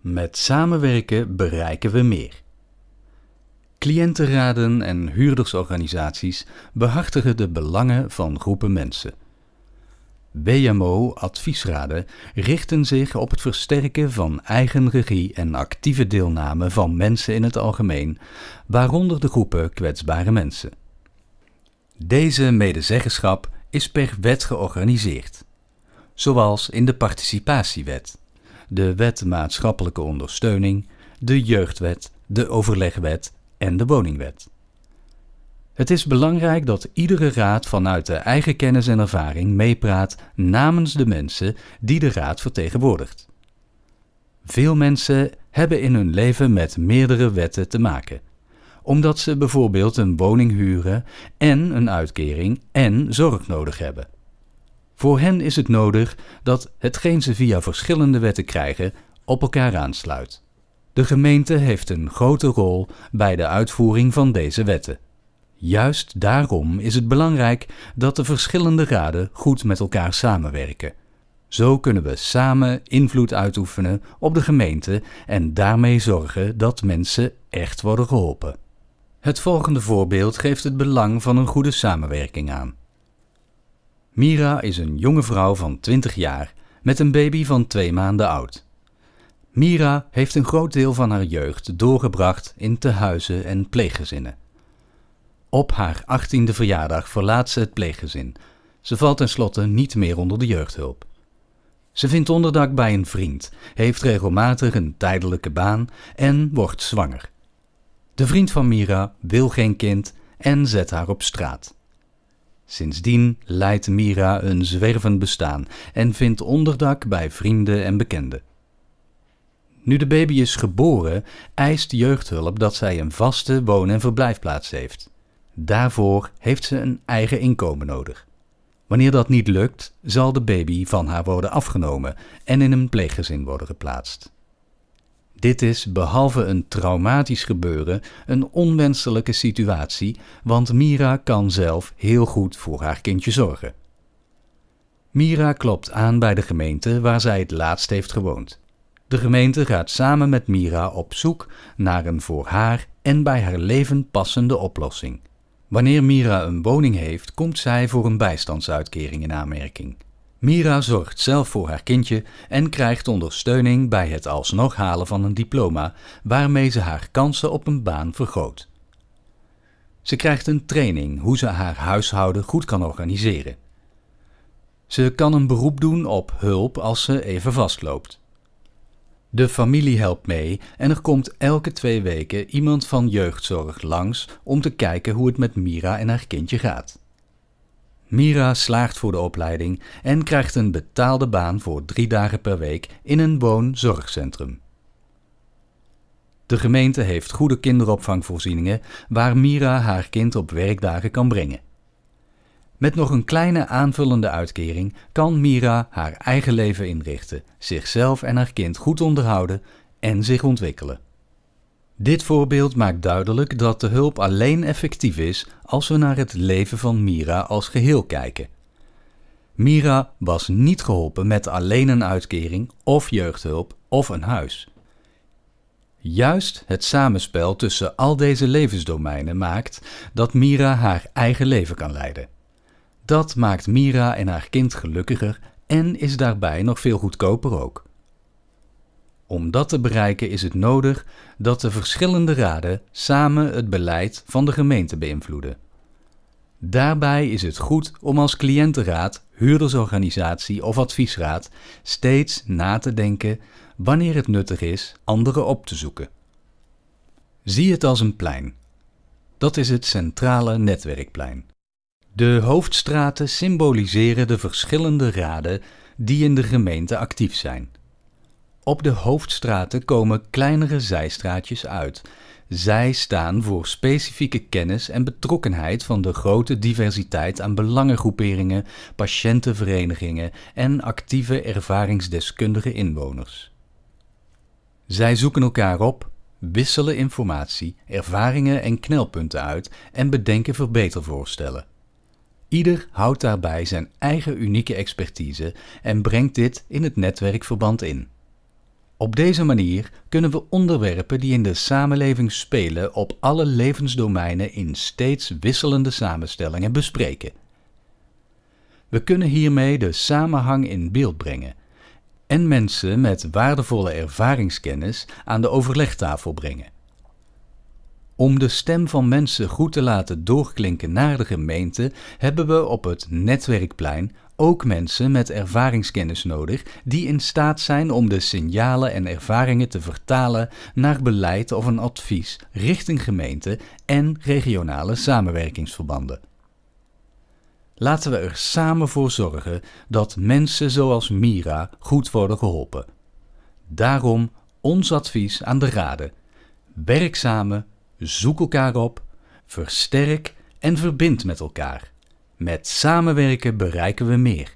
Met samenwerken bereiken we meer. Cliëntenraden en huurdersorganisaties behartigen de belangen van groepen mensen. WMO-adviesraden richten zich op het versterken van eigen regie en actieve deelname van mensen in het algemeen, waaronder de groepen kwetsbare mensen. Deze medezeggenschap is per wet georganiseerd, zoals in de Participatiewet, de Wet Maatschappelijke Ondersteuning, de Jeugdwet, de Overlegwet en de Woningwet. Het is belangrijk dat iedere raad vanuit de eigen kennis en ervaring meepraat namens de mensen die de raad vertegenwoordigt. Veel mensen hebben in hun leven met meerdere wetten te maken, omdat ze bijvoorbeeld een woning huren en een uitkering en zorg nodig hebben. Voor hen is het nodig dat hetgeen ze via verschillende wetten krijgen op elkaar aansluit. De gemeente heeft een grote rol bij de uitvoering van deze wetten. Juist daarom is het belangrijk dat de verschillende raden goed met elkaar samenwerken. Zo kunnen we samen invloed uitoefenen op de gemeente en daarmee zorgen dat mensen echt worden geholpen. Het volgende voorbeeld geeft het belang van een goede samenwerking aan. Mira is een jonge vrouw van 20 jaar met een baby van twee maanden oud. Mira heeft een groot deel van haar jeugd doorgebracht in tehuizen en pleeggezinnen. Op haar achttiende verjaardag verlaat ze het pleeggezin. Ze valt tenslotte niet meer onder de jeugdhulp. Ze vindt onderdak bij een vriend, heeft regelmatig een tijdelijke baan en wordt zwanger. De vriend van Mira wil geen kind en zet haar op straat. Sindsdien leidt Mira een zwervend bestaan en vindt onderdak bij vrienden en bekenden. Nu de baby is geboren, eist jeugdhulp dat zij een vaste woon- en verblijfplaats heeft. Daarvoor heeft ze een eigen inkomen nodig. Wanneer dat niet lukt, zal de baby van haar worden afgenomen en in een pleeggezin worden geplaatst. Dit is behalve een traumatisch gebeuren een onwenselijke situatie, want Mira kan zelf heel goed voor haar kindje zorgen. Mira klopt aan bij de gemeente waar zij het laatst heeft gewoond. De gemeente gaat samen met Mira op zoek naar een voor haar en bij haar leven passende oplossing. Wanneer Mira een woning heeft, komt zij voor een bijstandsuitkering in aanmerking. Mira zorgt zelf voor haar kindje en krijgt ondersteuning bij het alsnog halen van een diploma, waarmee ze haar kansen op een baan vergroot. Ze krijgt een training hoe ze haar huishouden goed kan organiseren. Ze kan een beroep doen op hulp als ze even vastloopt. De familie helpt mee en er komt elke twee weken iemand van jeugdzorg langs om te kijken hoe het met Mira en haar kindje gaat. Mira slaagt voor de opleiding en krijgt een betaalde baan voor drie dagen per week in een woonzorgcentrum. De gemeente heeft goede kinderopvangvoorzieningen waar Mira haar kind op werkdagen kan brengen. Met nog een kleine aanvullende uitkering kan Mira haar eigen leven inrichten, zichzelf en haar kind goed onderhouden en zich ontwikkelen. Dit voorbeeld maakt duidelijk dat de hulp alleen effectief is als we naar het leven van Mira als geheel kijken. Mira was niet geholpen met alleen een uitkering of jeugdhulp of een huis. Juist het samenspel tussen al deze levensdomeinen maakt dat Mira haar eigen leven kan leiden. Dat maakt Mira en haar kind gelukkiger en is daarbij nog veel goedkoper ook. Om dat te bereiken is het nodig dat de verschillende raden samen het beleid van de gemeente beïnvloeden. Daarbij is het goed om als cliëntenraad, huurdersorganisatie of adviesraad steeds na te denken wanneer het nuttig is anderen op te zoeken. Zie het als een plein. Dat is het centrale netwerkplein. De hoofdstraten symboliseren de verschillende raden die in de gemeente actief zijn. Op de hoofdstraten komen kleinere zijstraatjes uit. Zij staan voor specifieke kennis en betrokkenheid van de grote diversiteit aan belangengroeperingen, patiëntenverenigingen en actieve ervaringsdeskundige inwoners. Zij zoeken elkaar op, wisselen informatie, ervaringen en knelpunten uit en bedenken verbetervoorstellen. Ieder houdt daarbij zijn eigen unieke expertise en brengt dit in het netwerkverband in. Op deze manier kunnen we onderwerpen die in de samenleving spelen op alle levensdomeinen in steeds wisselende samenstellingen bespreken. We kunnen hiermee de samenhang in beeld brengen en mensen met waardevolle ervaringskennis aan de overlegtafel brengen. Om de stem van mensen goed te laten doorklinken naar de gemeente, hebben we op het netwerkplein ook mensen met ervaringskennis nodig die in staat zijn om de signalen en ervaringen te vertalen naar beleid of een advies richting gemeente en regionale samenwerkingsverbanden. Laten we er samen voor zorgen dat mensen zoals Mira goed worden geholpen. Daarom ons advies aan de raden. Werk samen, zoek elkaar op, versterk en verbind met elkaar. Met samenwerken bereiken we meer.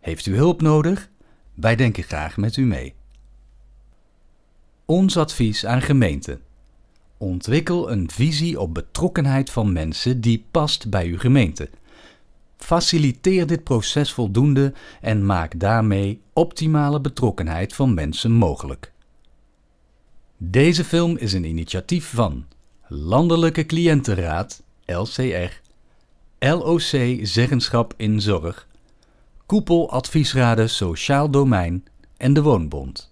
Heeft u hulp nodig? Wij denken graag met u mee. Ons advies aan gemeenten. Ontwikkel een visie op betrokkenheid van mensen die past bij uw gemeente. Faciliteer dit proces voldoende en maak daarmee optimale betrokkenheid van mensen mogelijk. Deze film is een initiatief van Landelijke Cliëntenraad, LCR, LOC Zeggenschap in Zorg, Koepel Adviesraden Sociaal Domein en de Woonbond.